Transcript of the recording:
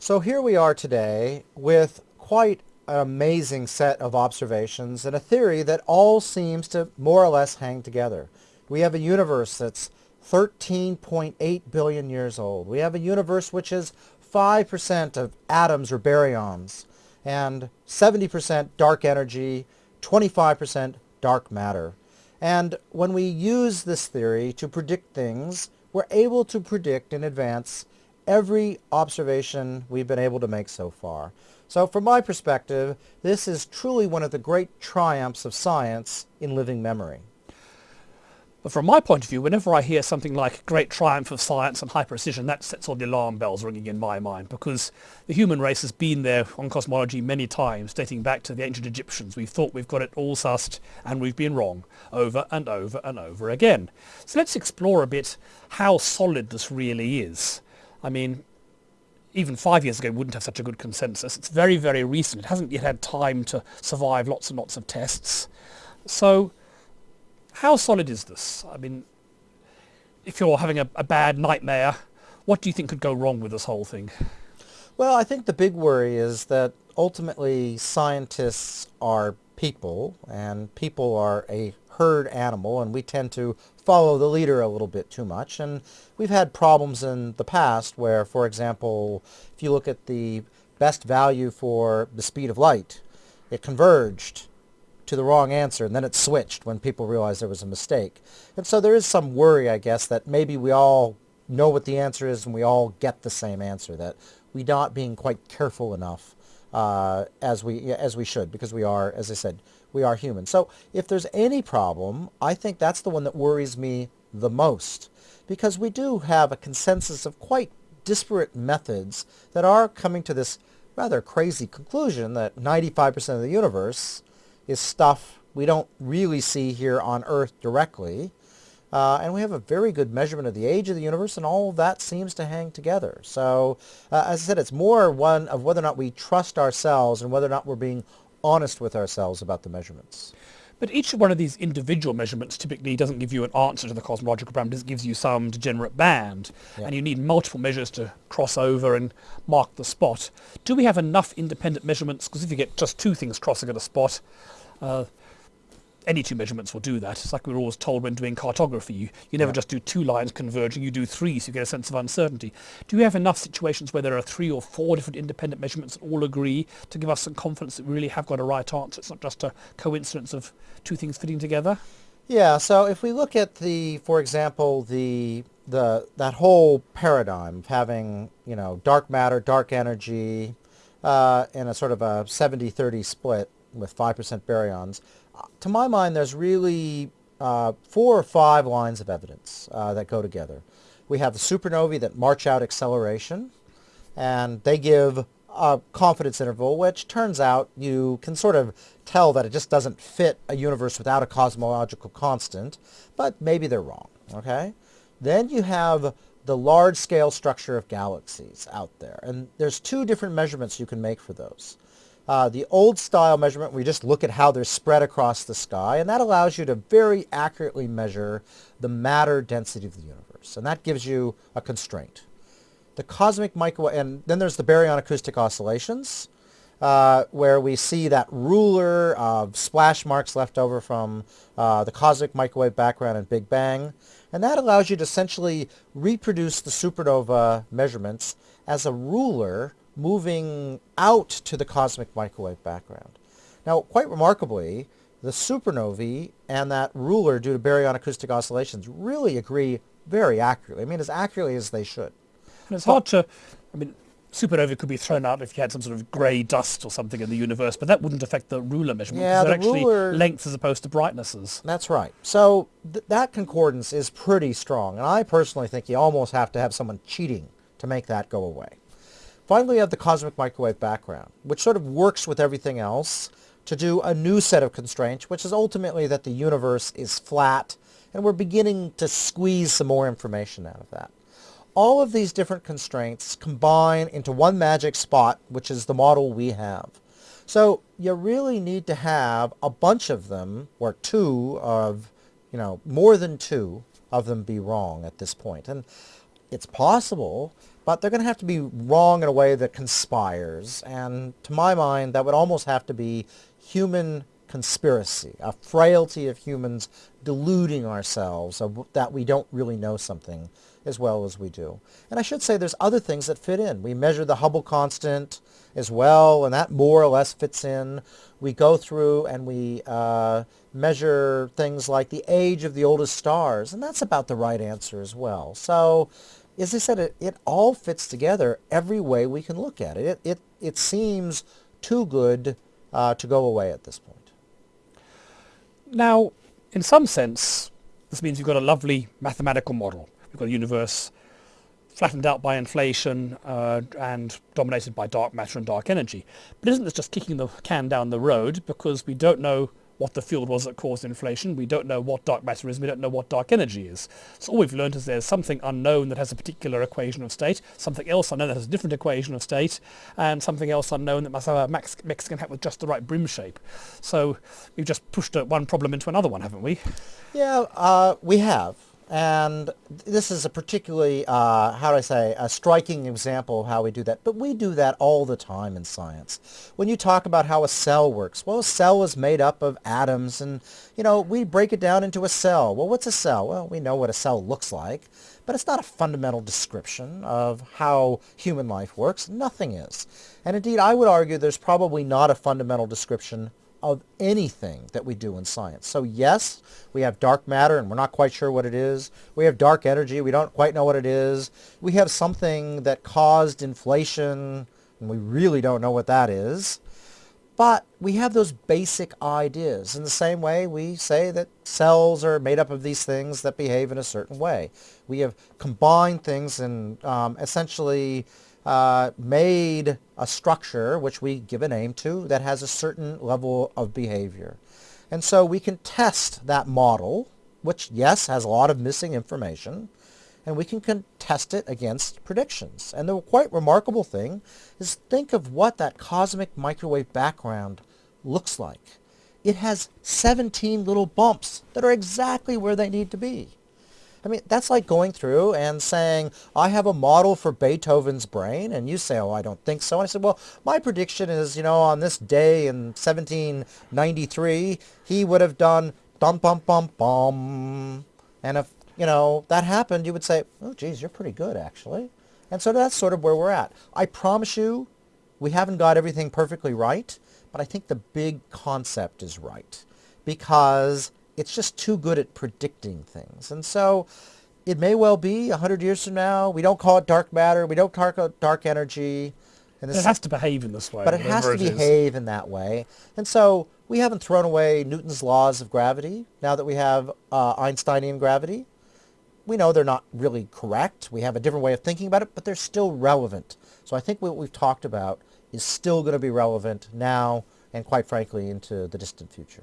So here we are today with quite an amazing set of observations and a theory that all seems to more or less hang together. We have a universe that's 13.8 billion years old. We have a universe which is 5% of atoms or baryons and 70% dark energy, 25% dark matter. And when we use this theory to predict things, we're able to predict in advance every observation we've been able to make so far. So from my perspective, this is truly one of the great triumphs of science in living memory. But from my point of view, whenever I hear something like great triumph of science and high precision, that sets all the alarm bells ringing in my mind because the human race has been there on cosmology many times, dating back to the ancient Egyptians. We've thought we've got it all sussed and we've been wrong over and over and over again. So let's explore a bit how solid this really is. I mean, even five years ago wouldn't have such a good consensus. It's very, very recent. It hasn't yet had time to survive lots and lots of tests. So how solid is this? I mean, if you're having a, a bad nightmare, what do you think could go wrong with this whole thing? Well, I think the big worry is that ultimately scientists are people and people are a herd animal and we tend to follow the leader a little bit too much and we've had problems in the past where for example if you look at the best value for the speed of light it converged to the wrong answer, and then it switched when people realized there was a mistake. And so there is some worry, I guess, that maybe we all know what the answer is and we all get the same answer, that we're not being quite careful enough uh, as we as we should, because we are, as I said, we are human. So if there's any problem, I think that's the one that worries me the most, because we do have a consensus of quite disparate methods that are coming to this rather crazy conclusion that 95% of the universe is stuff we don't really see here on Earth directly. Uh, and we have a very good measurement of the age of the universe, and all of that seems to hang together. So, uh, as I said, it's more one of whether or not we trust ourselves and whether or not we're being honest with ourselves about the measurements. But each one of these individual measurements typically doesn't give you an answer to the cosmological parameters, it gives you some degenerate band. Yeah. And you need multiple measures to cross over and mark the spot. Do we have enough independent measurements? Because if you get just two things crossing at a spot, uh, any two measurements will do that. It's like we are always told when doing cartography. You, you never yeah. just do two lines converging, you do three so you get a sense of uncertainty. Do you have enough situations where there are three or four different independent measurements that all agree to give us some confidence that we really have got a right answer? It's not just a coincidence of two things fitting together? Yeah, so if we look at the, for example, the the that whole paradigm of having, you know, dark matter, dark energy, uh, in a sort of a 70-30 split, with 5% baryons. To my mind, there's really uh, four or five lines of evidence uh, that go together. We have the supernovae that march out acceleration, and they give a confidence interval, which turns out you can sort of tell that it just doesn't fit a universe without a cosmological constant, but maybe they're wrong, okay? Then you have the large-scale structure of galaxies out there, and there's two different measurements you can make for those. Uh, the old style measurement, we just look at how they're spread across the sky, and that allows you to very accurately measure the matter density of the universe, and that gives you a constraint. The cosmic microwave, and then there's the baryon acoustic oscillations, uh, where we see that ruler of splash marks left over from uh, the cosmic microwave background and Big Bang. And that allows you to essentially reproduce the supernova measurements as a ruler moving out to the cosmic microwave background. Now, quite remarkably, the supernovae and that ruler due to baryon acoustic oscillations really agree very accurately. I mean, as accurately as they should. And it's hard to, I mean, supernova could be thrown out if you had some sort of grey dust or something in the universe, but that wouldn't affect the ruler measurement yeah, they're the actually ruler, lengths as opposed to brightnesses. That's right. So th that concordance is pretty strong, and I personally think you almost have to have someone cheating to make that go away. Finally, we have the cosmic microwave background, which sort of works with everything else to do a new set of constraints, which is ultimately that the universe is flat, and we're beginning to squeeze some more information out of that. All of these different constraints combine into one magic spot, which is the model we have. So you really need to have a bunch of them, or two of, you know, more than two of them be wrong at this point. And it's possible but they're going to have to be wrong in a way that conspires. And to my mind, that would almost have to be human conspiracy, a frailty of humans deluding ourselves that we don't really know something as well as we do. And I should say there's other things that fit in. We measure the Hubble constant as well, and that more or less fits in. We go through and we uh, measure things like the age of the oldest stars, and that's about the right answer as well. So, as I said, it, it all fits together every way we can look at it. It, it, it seems too good uh, to go away at this point. Now, in some sense, this means you've got a lovely mathematical model. We've got a universe flattened out by inflation uh, and dominated by dark matter and dark energy. But isn't this just kicking the can down the road because we don't know what the field was that caused inflation. We don't know what dark matter is. We don't know what dark energy is. So all we've learned is there's something unknown that has a particular equation of state, something else unknown that has a different equation of state, and something else unknown that must have a max- Mexican hat with just the right brim shape. So we've just pushed one problem into another one, haven't we? Yeah, uh, we have. And this is a particularly, uh, how do I say, a striking example of how we do that. But we do that all the time in science. When you talk about how a cell works, well, a cell is made up of atoms and, you know, we break it down into a cell. Well, what's a cell? Well, we know what a cell looks like, but it's not a fundamental description of how human life works. Nothing is. And indeed, I would argue there's probably not a fundamental description of anything that we do in science. So yes, we have dark matter and we're not quite sure what it is. We have dark energy, we don't quite know what it is. We have something that caused inflation and we really don't know what that is. But we have those basic ideas. In the same way, we say that cells are made up of these things that behave in a certain way. We have combined things and um, essentially uh, made a structure, which we give a name to, that has a certain level of behavior. And so we can test that model, which, yes, has a lot of missing information, and we can test it against predictions. And the quite remarkable thing is think of what that cosmic microwave background looks like. It has 17 little bumps that are exactly where they need to be. I mean, that's like going through and saying, I have a model for Beethoven's brain, and you say, oh, I don't think so. And I said, well, my prediction is, you know, on this day in 1793, he would have done dum bum bum bum. And if, you know, that happened, you would say, oh, geez, you're pretty good, actually. And so that's sort of where we're at. I promise you, we haven't got everything perfectly right, but I think the big concept is right because it's just too good at predicting things. And so it may well be 100 years from now, we don't call it dark matter, we don't call it dark energy. And it has to behave in this way. But it has to behave in that way. And so we haven't thrown away Newton's laws of gravity now that we have uh, Einsteinian gravity. We know they're not really correct. We have a different way of thinking about it, but they're still relevant. So I think what we've talked about is still going to be relevant now and quite frankly into the distant future.